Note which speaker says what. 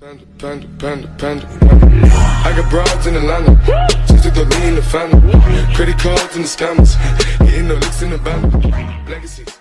Speaker 1: Panda, panda, panda, panda. I got broads in Atlanta. Just took the lean in the family. Credit cards and the scammers. Getting the licks in the band. Legacies.